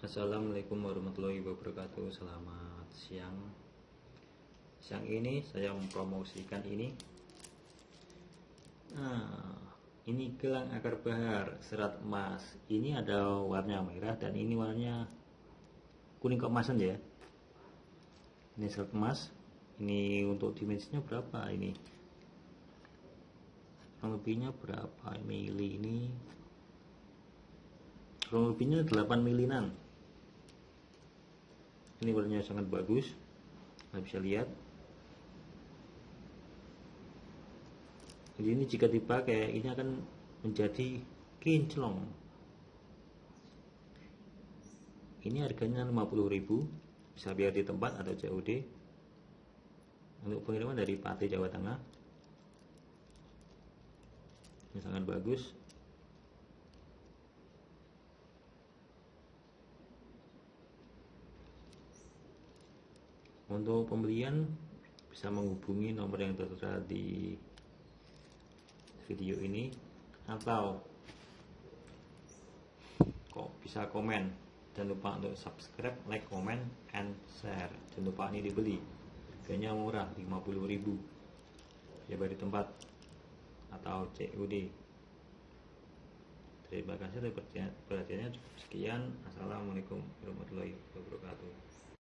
Assalamualaikum warahmatullahi wabarakatuh. Selamat siang. Siang ini saya mempromosikan ini. Nah ini gelang akar bahar serat emas. Ini ada warna merah dan ini warnanya kuning keemasan ya. Ini serat emas. Ini untuk dimensinya berapa ini? Kurang lebihnya berapa mili ini? Kurang lebihnya 8 milinan ini warnanya sangat bagus. Anda bisa lihat. Jadi ini jika dipakai ini akan menjadi kinclong. Ini harganya 50.000 bisa biar di tempat atau COD untuk pengiriman dari Pati Jawa Tengah. Ini sangat bagus Untuk pembelian bisa menghubungi nomor yang tertera di video ini atau kok bisa komen. Jangan lupa untuk subscribe like comment and share. Jangan lupa ini dibeli. Harganya murah 50.000 ya di tempat. Atau COD terima kasih atas perhatiannya. Sekian. Assalamualaikum